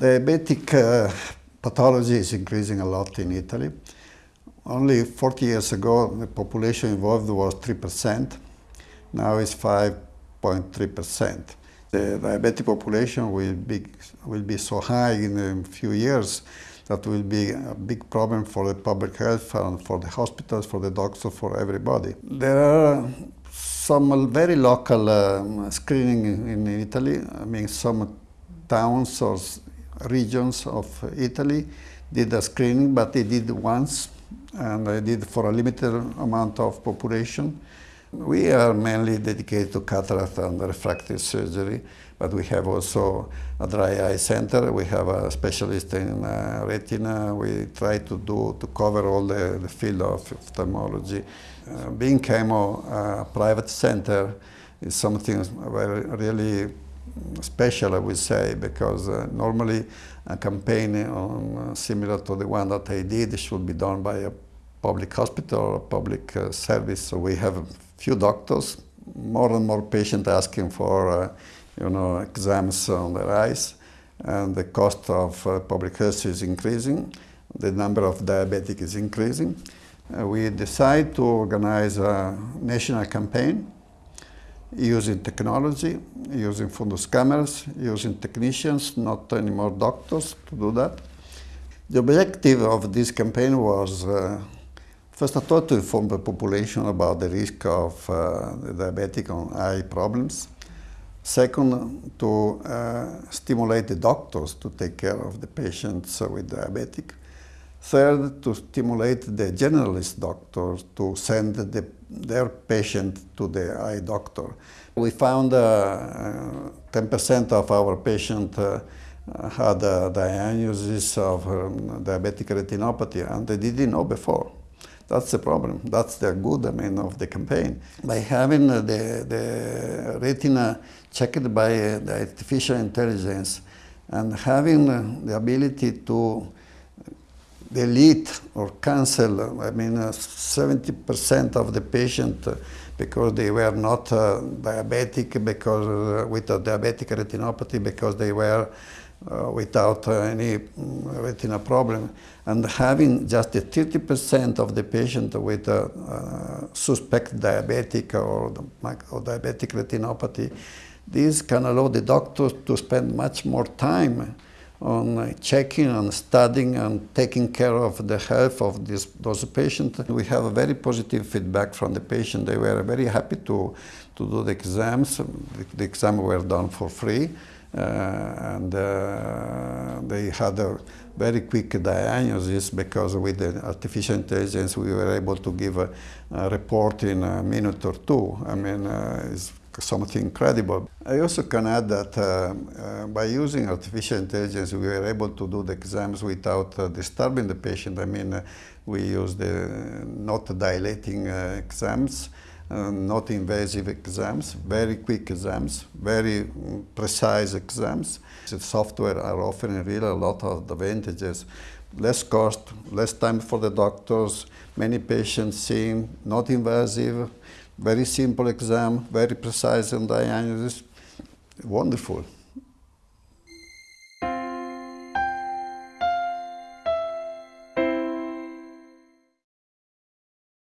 Diabetic uh, pathology is increasing a lot in Italy. Only 40 years ago, the population involved was 3%. Now it's 5.3%. The diabetic population will be, will be so high in a few years that will be a big problem for the public health and for the hospitals, for the doctors, for everybody. There are some very local um, screening in Italy. I mean, some towns or regions of Italy did a screening, but they did once, and they did for a limited amount of population. We are mainly dedicated to cataract and refractive surgery, but we have also a dry eye center. We have a specialist in uh, retina. We try to do to cover all the, the field of ophthalmology. Uh, being chemo a uh, private center is something very really special, I would say, because uh, normally a campaign on, uh, similar to the one that I did should be done by a public hospital or a public uh, service. So we have a few doctors, more and more patients asking for, uh, you know, exams on their eyes, and the cost of uh, public health is increasing. The number of diabetic is increasing. Uh, we decide to organize a national campaign using technology, using fundus cameras, using technicians, not anymore doctors to do that. The objective of this campaign was, uh, first of all, to inform the population about the risk of uh, diabetic eye problems. Second, to uh, stimulate the doctors to take care of the patients with diabetic. Third, to stimulate the generalist doctors to send the, their patient to the eye doctor. We found 10% uh, of our patients uh, had a diagnosis of um, diabetic retinopathy and they didn't know before. That's the problem. That's the good, I mean, of the campaign. By having the, the retina checked by the artificial intelligence and having the ability to delete or cancel, I mean, 70% uh, of the patient uh, because they were not uh, diabetic, because uh, with a diabetic retinopathy, because they were uh, without uh, any mm, retina problem. And having just 30% of the patient with a suspect diabetic or, or diabetic retinopathy, this can allow the doctors to spend much more time on checking and studying and taking care of the health of this, those patients. We have very positive feedback from the patient. They were very happy to, to do the exams. The, the exams were done for free. Uh, and uh, they had a very quick diagnosis because with the artificial intelligence we were able to give a, a report in a minute or two. I mean, uh, it's something incredible. I also can add that uh, uh, by using artificial intelligence, we were able to do the exams without uh, disturbing the patient. I mean, uh, we use the not dilating uh, exams, uh, not invasive exams, very quick exams, very mm, precise exams. The software are offering really a lot of advantages. Less cost, less time for the doctors, many patients seen, not invasive, very simple exam, very precise in diagnosis. Wonderful.